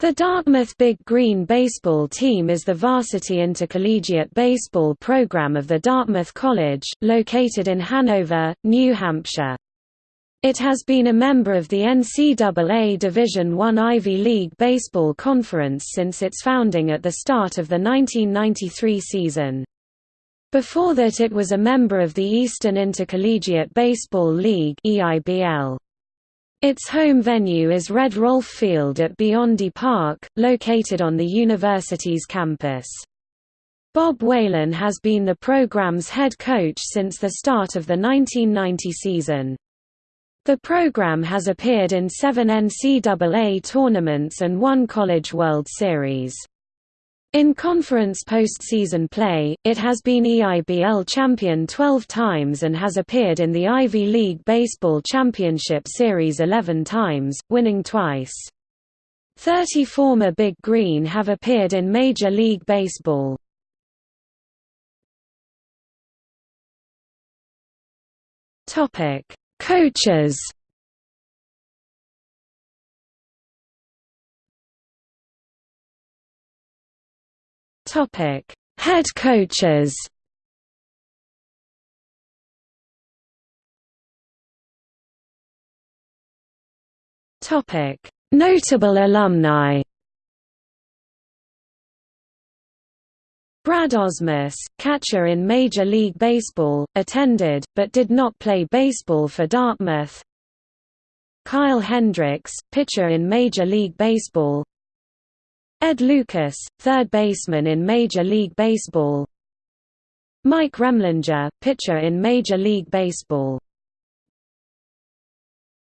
The Dartmouth Big Green baseball team is the varsity intercollegiate baseball program of the Dartmouth College, located in Hanover, New Hampshire. It has been a member of the NCAA Division I Ivy League Baseball Conference since its founding at the start of the 1993 season. Before that it was a member of the Eastern Intercollegiate Baseball League EIBL. Its home venue is Red Rolfe Field at Biondi Park, located on the university's campus. Bob Whalen has been the program's head coach since the start of the 1990 season. The program has appeared in seven NCAA tournaments and one College World Series. In conference postseason play, it has been EIBL champion 12 times and has appeared in the Ivy League Baseball Championship Series 11 times, winning twice. Thirty former Big Green have appeared in Major League Baseball. Coaches Topic: Head coaches. Topic: Notable alumni. Brad Ausmus, catcher in Major League Baseball, attended, but did not play baseball for Dartmouth. Kyle Hendricks, pitcher in Major League Baseball Ed Lucas, third baseman in Major League Baseball. Mike Remlinger, pitcher in Major League Baseball